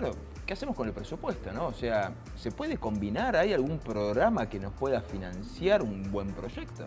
bueno, ¿qué hacemos con el presupuesto? ¿no? O sea, ¿se puede combinar? ¿Hay algún programa que nos pueda financiar un buen proyecto?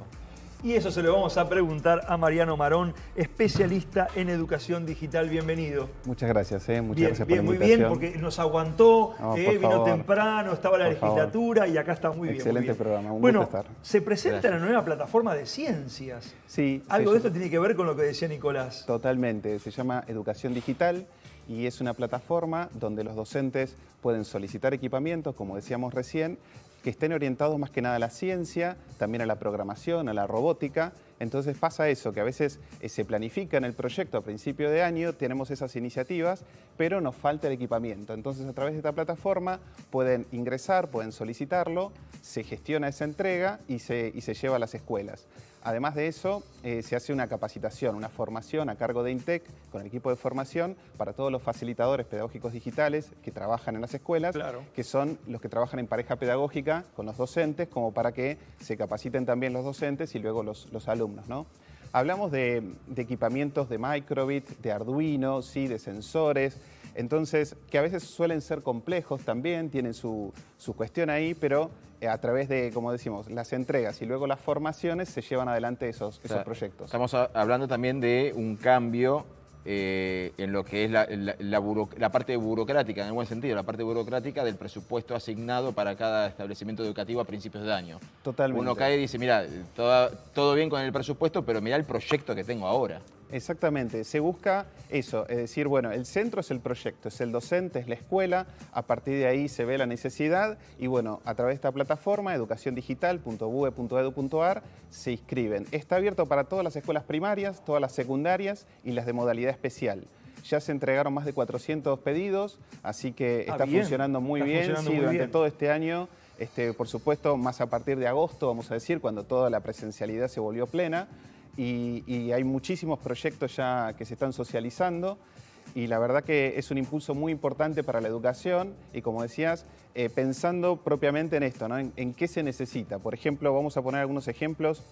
Y eso se lo vamos a preguntar a Mariano Marón, especialista en educación digital. Bienvenido. Muchas gracias, eh. muchas bien, gracias bien, por la Muy bien, invitación. porque nos aguantó, No, eh, vino favor. temprano, estaba la Por favor. legislatura y acá está muy bien. Excelente muy bien. programa, un bueno, gusto estar. se presenta Gracias. la nueva plataforma de ciencias. Sí, Algo de esto tiene que ver con lo que decía Nicolás. Totalmente, se llama Educación Digital y es una plataforma donde los docentes pueden solicitar equipamientos, como decíamos recién, que estén orientados más que nada a la ciencia, también a la programación, a la robótica. Entonces pasa eso, que a veces eh, se planifica en el proyecto a principio de año, tenemos esas iniciativas, pero nos falta el equipamiento. Entonces a través de esta plataforma pueden ingresar, pueden solicitarlo, se gestiona esa entrega y se, y se lleva a las escuelas. Además de eso, eh, se hace una capacitación, una formación a cargo de INTEC con el equipo de formación para todos los facilitadores pedagógicos digitales que trabajan en las escuelas, Claro. que son los que trabajan en pareja pedagógica con los docentes, como para que se capaciten también los docentes y luego los, los alumnos. ¿no? Hablamos de, de equipamientos de microbit, de Arduino, ¿sí? de sensores, entonces, que a veces suelen ser complejos también, tienen su, su cuestión ahí, pero a través de, como decimos, las entregas y luego las formaciones se llevan adelante esos, esos O sea, proyectos. Estamos hablando también de un cambio eh, en lo que es la, la- la buro- la parte burocrática, en el buen sentido, la parte burocrática del presupuesto asignado para cada establecimiento educativo a principios de año. Totalmente. Uno cae y dice, mira, todo, todo bien con el presupuesto, pero mira el proyecto que tengo ahora. Exactamente, se busca eso, es decir, bueno, el centro es el proyecto, es el docente, es la escuela, a partir de ahí se ve la necesidad y bueno, a través de esta plataforma, educaciondigital.bue.edu.ar, se inscriben. Está abierto para todas las escuelas primarias, todas las secundarias y las de modalidad especial. Ya se entregaron más de 400 pedidos, así que Ah, está bien, funcionando muy está bien, funcionando sí, muy durante bien. todo este año. Este, por supuesto, más a partir de agosto, vamos a decir, cuando toda la presencialidad se volvió plena. Y, y hay muchísimos proyectos ya que se están socializando. Y la verdad que es un impulso muy importante para la educación y como decías, eh, pensando propiamente en esto, ¿no? en, en qué se necesita. Por ejemplo, vamos a poner algunos ejemplos.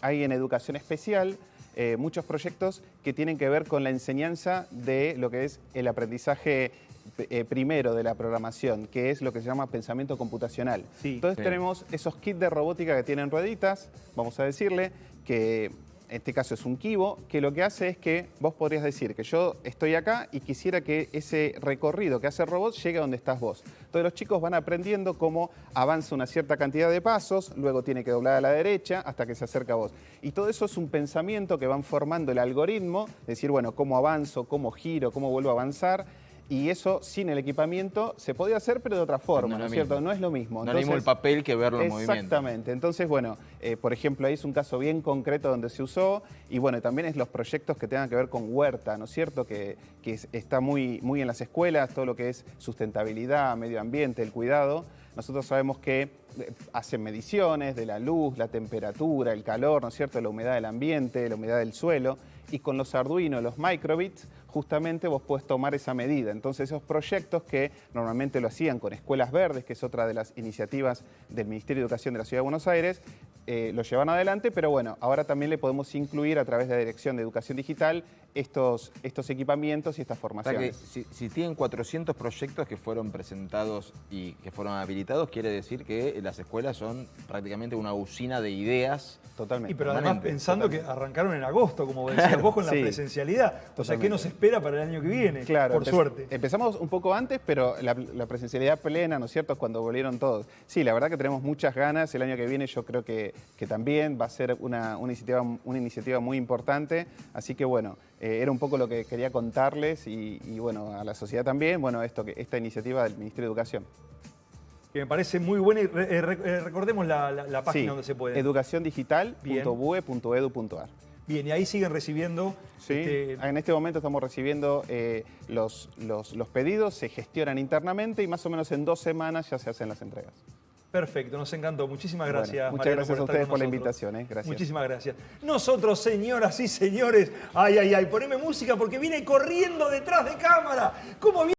Hay en educación especial eh, muchos proyectos que tienen que ver con la enseñanza de lo que es el aprendizaje eh, primero de la programación, que es lo que se llama pensamiento computacional. Sí. Entonces Sí. tenemos esos kits de robótica que tienen rueditas, vamos a decirle, que en este caso es un kibo, que lo que hace es que vos podrías decir que yo estoy acá y quisiera que ese recorrido que hace el robot llegue a donde estás vos. Entonces los chicos van aprendiendo cómo avanza una cierta cantidad de pasos, luego tiene que doblar a la derecha hasta que se acerca a vos. Y todo eso es un pensamiento que van formando el algoritmo, decir, bueno, cómo avanzo, cómo giro, cómo vuelvo a avanzar. Y eso sin el equipamiento se podía hacer, pero de otra forma, No es ¿no lo es cierto? mismo. No es lo mismo. No es el papel que verlo en movimiento. Exactamente. Entonces, bueno, eh, por ejemplo, ahí es un caso bien concreto donde se usó y bueno, también es los proyectos que tengan que ver con huerta, ¿no es cierto? Que, que es- está muy, muy en las escuelas, todo lo que es sustentabilidad, medio ambiente, el cuidado. Nosotros sabemos que eh, hacen mediciones de la luz, la temperatura, el calor, ¿no es cierto? La humedad del ambiente, la humedad del suelo. Y con los Arduino, los microbits, justamente vos podés tomar esa medida. Entonces esos proyectos que normalmente lo hacían con Escuelas Verdes, que es otra de las iniciativas del Ministerio de Educación de la Ciudad de Buenos Aires, eh, lo llevan adelante, pero bueno, ahora también le podemos incluir a través de la Dirección de Educación Digital estos, estos equipamientos y estas O sea que formaciones. si, si tienen 400 proyectos que fueron presentados y que fueron habilitados, quiere decir que las escuelas son prácticamente una usina de ideas. Totalmente. Y pero además pensando que arrancaron en agosto, como decías vos, con la presencialidad. O sea, ¿qué Totalmente. nos espera para el año que viene? Claro, Por empe- suerte. Empezamos un poco antes, pero la, la presencialidad plena, ¿no es cierto?, es cuando volvieron todos. Sí, la verdad que tenemos muchas ganas. El año que viene yo creo que, que también va a ser una, una iniciativa, una iniciativa muy importante. Así que bueno, eh, era un poco lo que quería contarles y, y, bueno, a la sociedad también, bueno, esto, que, esta iniciativa del Ministerio de Educación. Que me parece muy buena. Y re- eh, re- eh, recordemos la, la- la página Sí, donde se puede. educaciondigital.bue.edu.ar. Bien, y ahí siguen recibiendo. Sí, este, en este momento estamos recibiendo eh, los, los, los pedidos, se gestionan internamente y más o menos en dos semanas ya se hacen las entregas. Perfecto, nos encantó. Muchísimas Bueno, gracias. muchas Mariano, gracias a ustedes por la invitación, eh, gracias. Muchísimas gracias. Nosotros, señoras y señores, ay, ay, ay, poneme música porque viene corriendo detrás de cámara. ¿Cómo viene?